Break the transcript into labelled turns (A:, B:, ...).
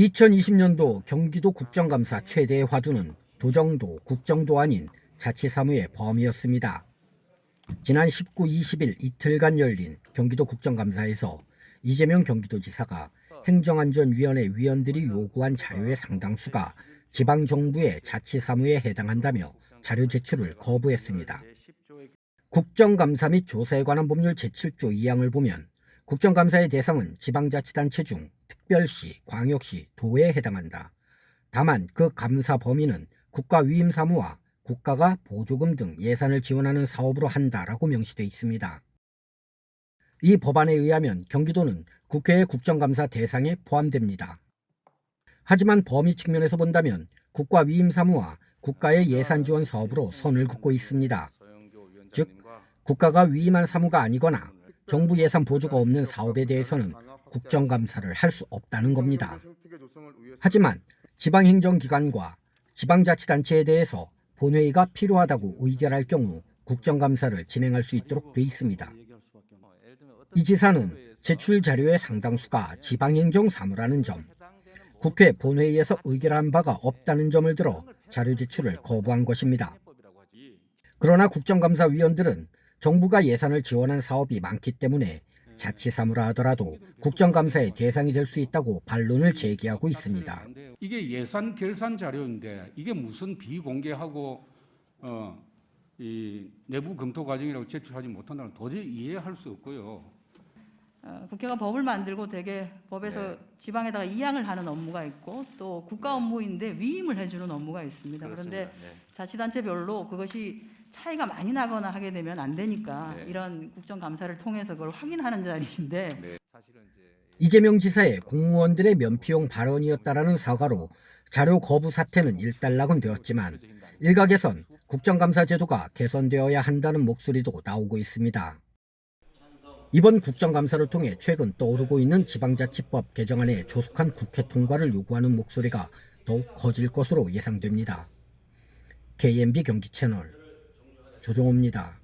A: 2020년도 경기도 국정감사 최대의 화두는 도정도, 국정도 아닌 자치사무의 범위였습니다. 지난 19, 20일 이틀간 열린 경기도 국정감사에서 이재명 경기도지사가 행정안전위원회 위원들이 요구한 자료의 상당수가 지방정부의 자치사무에 해당한다며 자료 제출을 거부했습니다. 국정감사 및 조사에 관한 법률 제7조 2항을 보면 국정감사의 대상은 지방자치단체 중 특별시, 광역시, 도에 해당한다. 다만 그 감사 범위는 국가위임사무와 국가가 보조금 등 예산을 지원하는 사업으로 한다라고 명시되어 있습니다. 이 법안에 의하면 경기도는 국회의 국정감사 대상에 포함됩니다. 하지만 범위 측면에서 본다면 국가위임사무와 국가의 예산 지원 사업으로 선을 긋고 있습니다. 즉, 국가가 위임한 사무가 아니거나 정부 예산 보조가 없는 사업에 대해서는 국정감사를 할 수 없다는 겁니다. 하지만 지방행정기관과 지방자치단체에 대해서 본회의가 필요하다고 의결할 경우 국정감사를 진행할 수 있도록 돼 있습니다. 이 지사는 제출 자료의 상당수가 지방행정 사무라는 점, 국회 본회의에서 의결한 바가 없다는 점을 들어 자료 제출을 거부한 것입니다. 그러나 국정감사위원들은 정부가 예산을 지원한 사업이 많기 때문에 자치 사무라 하더라도 국정감사의 대상이 될 수 있다고 반론을 제기하고 있습니다.
B: 이게 예산 결산 자료인데 이게 무슨 비공개하고 어, 이 내부 검토 과정이라고 제출하지 못한다는 도저히 이해할 수 없고요.
C: 어, 국회가 법을 만들고 대개 법에서
B: 네.
C: 지방에다가 이양을 하는 업무가 있고 또 국가 업무인데 위임을 해주는 업무가 있습니다. 그런데
B: 네.
C: 자치단체별로 그것이 차이가 많이 나거나 하게 되면 안 되니까
B: 네.
C: 이런 국정감사를 통해서 그걸 확인하는 자리인데
B: 네. 사실은 이제
A: 이재명 지사의 공무원들의 면피용 발언이었다라는 사과로 자료 거부 사태는 일단락은 되었지만 일각에선 국정감사 제도가 개선되어야 한다는 목소리도 나오고 있습니다. 이번 국정감사를 통해 최근 떠오르고 있는 지방자치법 개정안의 조속한 국회 통과를 요구하는 목소리가 더욱 커질 것으로 예상됩니다. KMB 경기 채널 조종호입니다.